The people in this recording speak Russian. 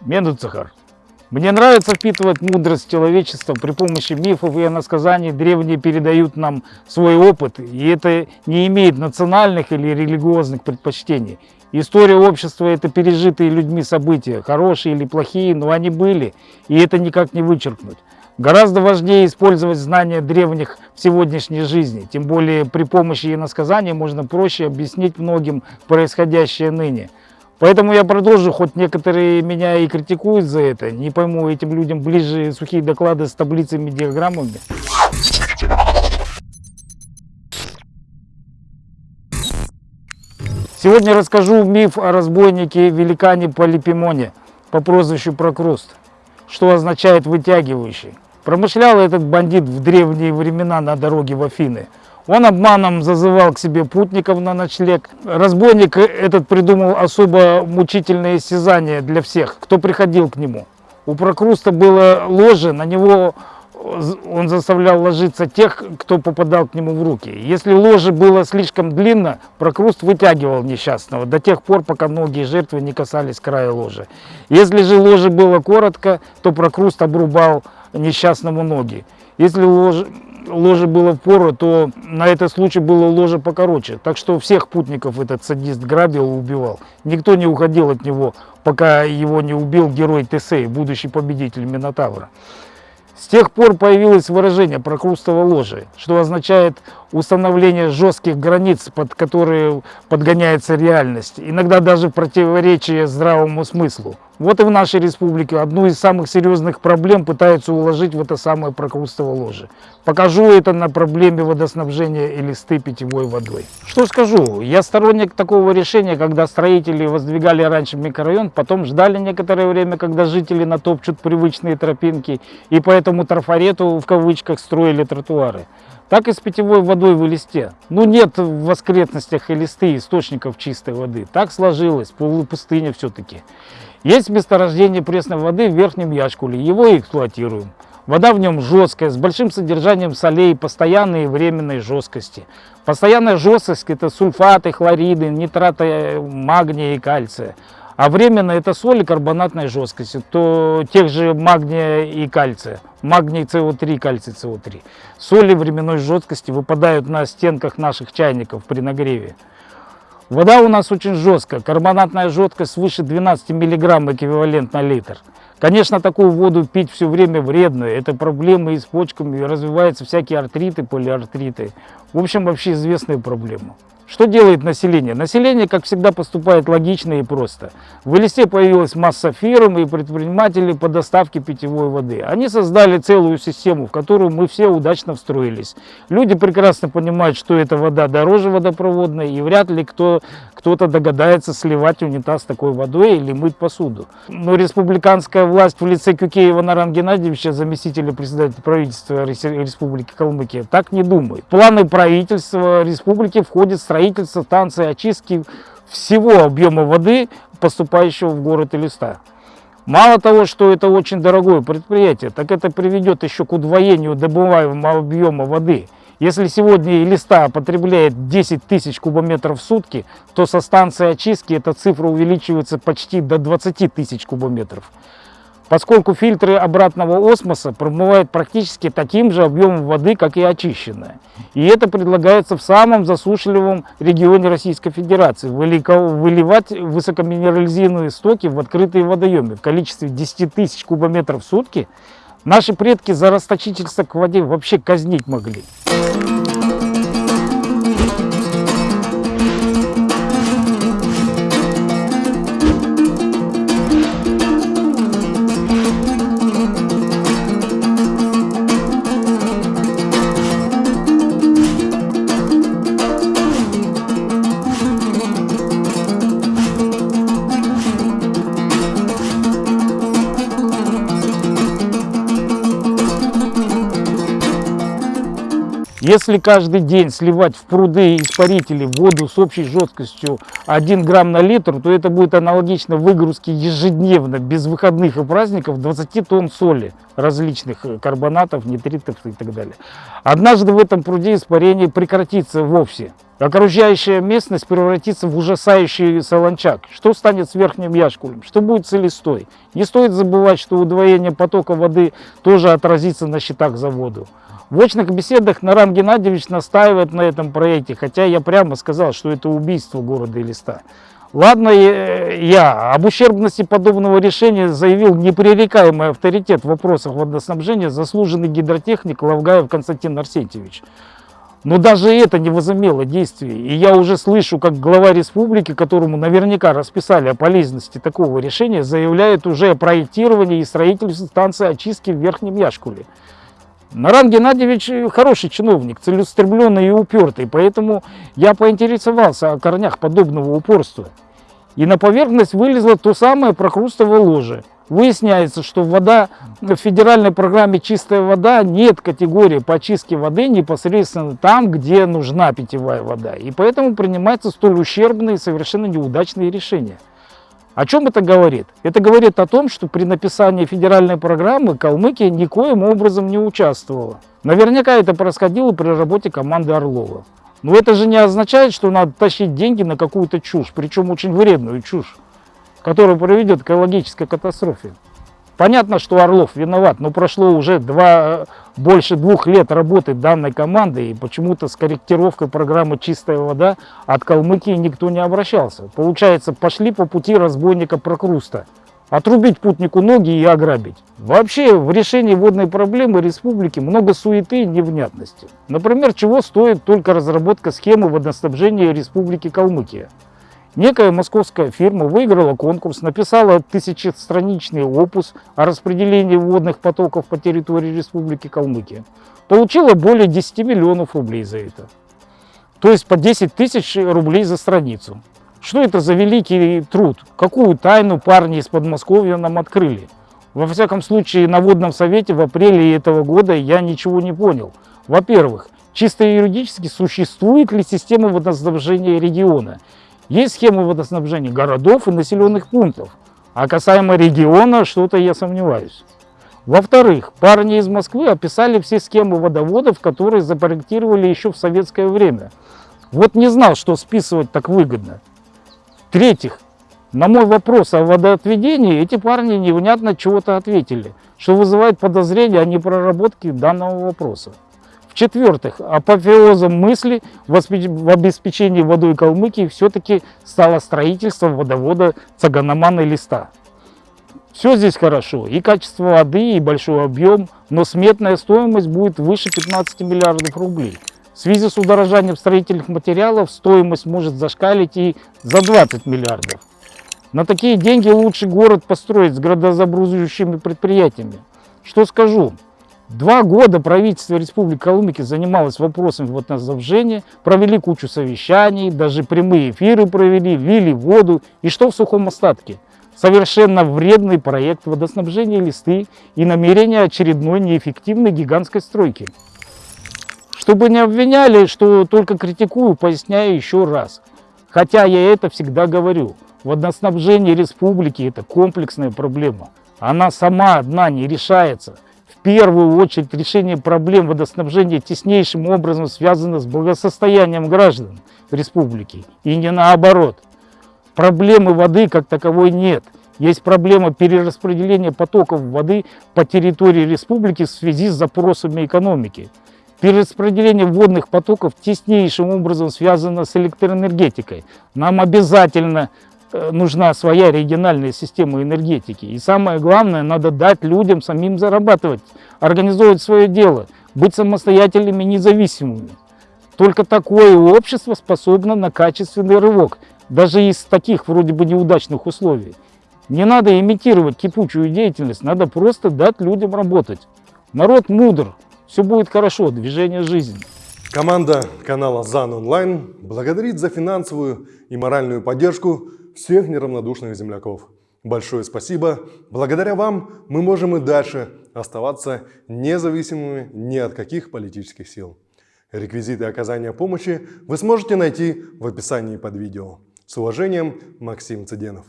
Медуцахар. Мне нравится впитывать мудрость человечества при помощи мифов и иносказаний. Древние передают нам свой опыт, и это не имеет национальных или религиозных предпочтений. История общества – это пережитые людьми события, хорошие или плохие, но они были, и это никак не вычеркнуть. Гораздо важнее использовать знания древних в сегодняшней жизни, тем более при помощи иносказаний можно проще объяснить многим происходящее ныне – Поэтому я продолжу, хоть некоторые меня и критикуют за это. Не пойму, этим людям ближе сухие доклады с таблицами, диаграммами. Сегодня расскажу миф о разбойнике великане Полипимоне по прозвищу Прокруст, что означает «вытягивающий». Промышлял этот бандит в древние времена на дороге в Афины – он обманом зазывал к себе путников на ночлег. Разбойник этот придумал особо мучительное истязание для всех, кто приходил к нему. У Прокруста было ложе, на него он заставлял ложиться тех, кто попадал к нему в руки. Если ложе было слишком длинно, Прокруст вытягивал несчастного до тех пор, пока ноги жертвы не касались края ложа. Если же ложе было коротко, то Прокруст обрубал несчастному ноги. Если ложе, ложе было в пору, то на этот случай было ложе покороче. Так что всех путников этот садист грабил и убивал. Никто не уходил от него, пока его не убил герой Тесей, будущий победитель Минотавра. С тех пор появилось выражение «прокрустово ложе», что означает установление жестких границ, под которые подгоняется реальность, иногда даже противоречие здравому смыслу. Вот и в нашей республике одну из самых серьезных проблем пытаются уложить в это самое прокрустово ложе. Покажу это на проблеме водоснабжения и листы питьевой водой. Что скажу, я сторонник такого решения, когда строители воздвигали раньше микрорайон, потом ждали некоторое время, когда жители натопчут привычные тропинки, и по этому трафарету в кавычках строили тротуары так и с питьевой водой в листе. Ну нет в воскретностях и листы источников чистой воды. Так сложилось, полупустыня все-таки. Есть месторождение пресной воды в Верхнем Яшкуле, его эксплуатируем. Вода в нем жесткая, с большим содержанием солей, постоянной и временной жесткости. Постоянная жесткость – это сульфаты, хлориды, нитраты магния и кальция. А временно это соли карбонатной жесткости, то тех же магния и кальция. Магний СО3, кальций СО3. Соли временной жесткости выпадают на стенках наших чайников при нагреве. Вода у нас очень жесткая, карбонатная жесткость свыше 12 мг эквивалент на литр. Конечно, такую воду пить все время вредно, это проблемы и с почками, развиваются всякие артриты, полиартриты. В общем, вообще известная проблема. Что делает население? Население, как всегда, поступает логично и просто. В Элисте появилась масса фирм и предпринимателей по доставке питьевой воды. Они создали целую систему, в которую мы все удачно встроились. Люди прекрасно понимают, что эта вода дороже водопроводной, и вряд ли кто, кто-то догадается сливать унитаз такой водой или мыть посуду. Но республиканская власть в лице Кюкеева Наран Геннадьевича, заместителя председателя правительства Республики Калмыкия, так не думает. В планы правительства республики входит строительство станции очистки всего объема воды, поступающего в город Элиста. Мало того, что это очень дорогое предприятие, так это приведет еще к удвоению добываемого объема воды. Если сегодня Элиста потребляет 10 тысяч кубометров в сутки, то со станции очистки эта цифра увеличивается почти до 20 тысяч кубометров поскольку фильтры обратного осмоса промывают практически таким же объемом воды, как и очищенная. И это предлагается в самом засушливом регионе Российской Федерации выливать высокоминерализированные стоки в открытые водоемы в количестве 10 тысяч кубометров в сутки. Наши предки за расточительство к воде вообще казнить могли. Если каждый день сливать в пруды испарители воду с общей жесткостью 1 грамм на литр, то это будет аналогично выгрузке ежедневно, без выходных и праздников, 20 тонн соли различных карбонатов, нитритов и так далее. Однажды в этом пруде испарение прекратится вовсе. Окружающая местность превратится в ужасающий солончак. Что станет с верхним яшкулем? Что будет с листой? Не стоит забывать, что удвоение потока воды тоже отразится на счетах за воду. В очных беседах Наран Геннадьевич настаивает на этом проекте, хотя я прямо сказал, что это убийство города и листа. Ладно, я об ущербности подобного решения заявил непререкаемый авторитет в вопросах водоснабжения заслуженный гидротехник Лавгаев Константин Арсентьевич. Но даже это не возымело действия. И я уже слышу, как глава республики, которому наверняка расписали о полезности такого решения, заявляет уже о проектировании и строительстве станции очистки в Верхнем Яшкуле. Наран Геннадьевич хороший чиновник, целеустремленный и упертый, поэтому я поинтересовался о корнях подобного упорства. И на поверхность вылезло то самое прокрустовое ложе. Выясняется, что вода в федеральной программе «Чистая вода» нет категории по очистке воды непосредственно там, где нужна питьевая вода. И поэтому принимаются столь ущербные и совершенно неудачные решения. О чем это говорит? Это говорит о том, что при написании федеральной программы Калмыкия никоим образом не участвовала. Наверняка это происходило при работе команды Орлова. Но это же не означает, что надо тащить деньги на какую-то чушь, причем очень вредную чушь, которая приведет к экологической катастрофе. Понятно, что Орлов виноват, но прошло уже два, больше двух лет работы данной команды, и почему-то с корректировкой программы «Чистая вода» от Калмыкии никто не обращался. Получается, пошли по пути разбойника Прокруста. Отрубить путнику ноги и ограбить. Вообще, в решении водной проблемы республики много суеты и невнятности. Например, чего стоит только разработка схемы водоснабжения республики Калмыкия. Некая московская фирма выиграла конкурс, написала тысячестраничный опус о распределении водных потоков по территории Республики Калмыкия. Получила более 10 миллионов рублей за это. То есть по 10 тысяч рублей за страницу. Что это за великий труд? Какую тайну парни из Подмосковья нам открыли? Во всяком случае, на водном совете в апреле этого года я ничего не понял. Во-первых, чисто юридически существует ли система водоснабжения региона? Есть схемы водоснабжения городов и населенных пунктов. А касаемо региона, что-то я сомневаюсь. Во-вторых, парни из Москвы описали все схемы водоводов, которые запроектировали еще в советское время. Вот не знал, что списывать так выгодно. В-третьих, на мой вопрос о водоотведении эти парни невнятно чего-то ответили, что вызывает подозрение о непроработке данного вопроса. В-четвертых, апофеозом мысли в обеспечении водой Калмыкии все-таки стало строительство водовода Цаганамана листа. Все здесь хорошо, и качество воды, и большой объем, но сметная стоимость будет выше 15 миллиардов рублей. В связи с удорожанием строительных материалов стоимость может зашкалить и за 20 миллиардов. На такие деньги лучше город построить с градозабрузывающими предприятиями. Что скажу? Два года правительство Республики Калмыкия занималось вопросом водоснабжения, провели кучу совещаний, даже прямые эфиры провели, ввели воду. И что в сухом остатке? Совершенно вредный проект водоснабжения листы и намерение очередной неэффективной гигантской стройки. Чтобы не обвиняли, что только критикую, поясняю еще раз. Хотя я это всегда говорю. Водоснабжение республики – это комплексная проблема. Она сама одна не решается. В первую очередь решение проблем водоснабжения теснейшим образом связано с благосостоянием граждан республики. И не наоборот. Проблемы воды как таковой нет. Есть проблема перераспределения потоков воды по территории республики в связи с запросами экономики. Перераспределение водных потоков теснейшим образом связано с электроэнергетикой. Нам обязательно э, нужна своя региональная система энергетики. И самое главное, надо дать людям самим зарабатывать, организовывать свое дело, быть самостоятельными, независимыми. Только такое общество способно на качественный рывок, даже из таких вроде бы неудачных условий. Не надо имитировать кипучую деятельность, надо просто дать людям работать. Народ мудр, все будет хорошо, движение жизни. Команда канала ЗАН Онлайн благодарит за финансовую и моральную поддержку всех неравнодушных земляков. Большое спасибо. Благодаря вам мы можем и дальше оставаться независимыми ни от каких политических сил. Реквизиты оказания помощи вы сможете найти в описании под видео. С уважением, Максим Цыденов.